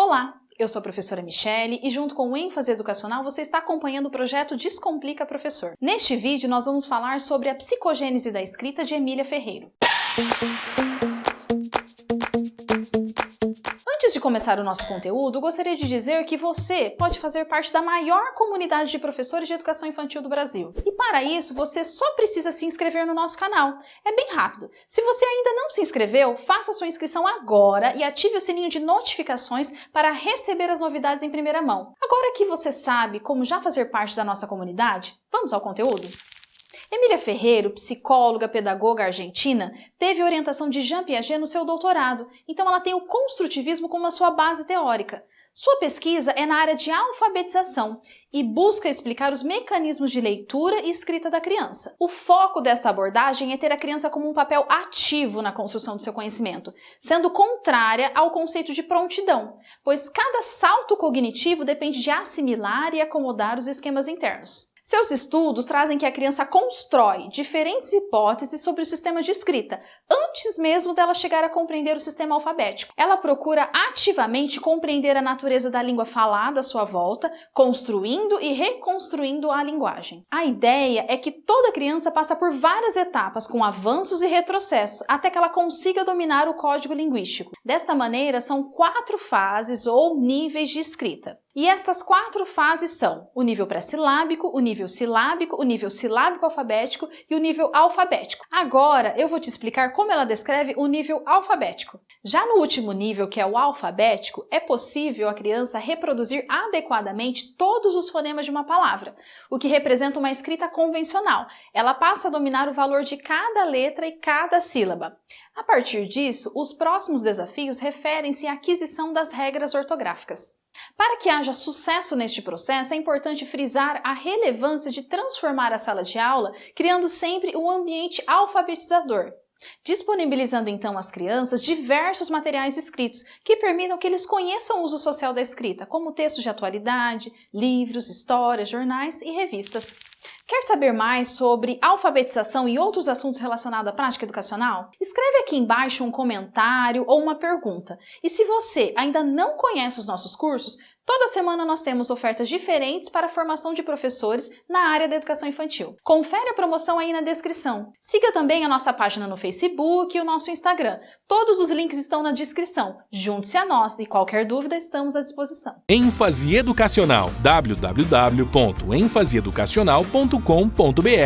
Olá, eu sou a professora Michele e junto com o ênfase educacional você está acompanhando o projeto Descomplica Professor. Neste vídeo nós vamos falar sobre a psicogênese da escrita de Emília Ferreiro. Começar o nosso conteúdo, gostaria de dizer que você pode fazer parte da maior comunidade de professores de educação infantil do Brasil. E para isso, você só precisa se inscrever no nosso canal. É bem rápido. Se você ainda não se inscreveu, faça sua inscrição agora e ative o sininho de notificações para receber as novidades em primeira mão. Agora que você sabe como já fazer parte da nossa comunidade, vamos ao conteúdo? Emília Ferreiro, psicóloga, pedagoga argentina, teve orientação de Jean Piaget no seu doutorado, então ela tem o construtivismo como a sua base teórica. Sua pesquisa é na área de alfabetização e busca explicar os mecanismos de leitura e escrita da criança. O foco dessa abordagem é ter a criança como um papel ativo na construção do seu conhecimento, sendo contrária ao conceito de prontidão, pois cada salto cognitivo depende de assimilar e acomodar os esquemas internos. Seus estudos trazem que a criança constrói diferentes hipóteses sobre o sistema de escrita, antes mesmo dela chegar a compreender o sistema alfabético. Ela procura ativamente compreender a natureza da língua falada à sua volta, construindo e reconstruindo a linguagem. A ideia é que toda criança passa por várias etapas, com avanços e retrocessos, até que ela consiga dominar o código linguístico. Desta maneira, são quatro fases ou níveis de escrita. E essas quatro fases são o nível pré-silábico, o nível silábico, o nível silábico alfabético e o nível alfabético. Agora eu vou te explicar como ela descreve o nível alfabético. Já no último nível, que é o alfabético, é possível a criança reproduzir adequadamente todos os fonemas de uma palavra, o que representa uma escrita convencional. Ela passa a dominar o valor de cada letra e cada sílaba. A partir disso, os próximos desafios referem-se à aquisição das regras ortográficas. Para que haja sucesso neste processo, é importante frisar a relevância de transformar a sala de aula, criando sempre um ambiente alfabetizador, disponibilizando então às crianças diversos materiais escritos que permitam que eles conheçam o uso social da escrita, como textos de atualidade, livros, histórias, jornais e revistas. Quer saber mais sobre alfabetização e outros assuntos relacionados à prática educacional? Escreve aqui embaixo um comentário ou uma pergunta. E se você ainda não conhece os nossos cursos, Toda semana nós temos ofertas diferentes para a formação de professores na área da educação infantil. Confere a promoção aí na descrição. Siga também a nossa página no Facebook e o nosso Instagram. Todos os links estão na descrição. Junte-se a nós e qualquer dúvida estamos à disposição. ênfase educacional www.enfaseeducacional.com.br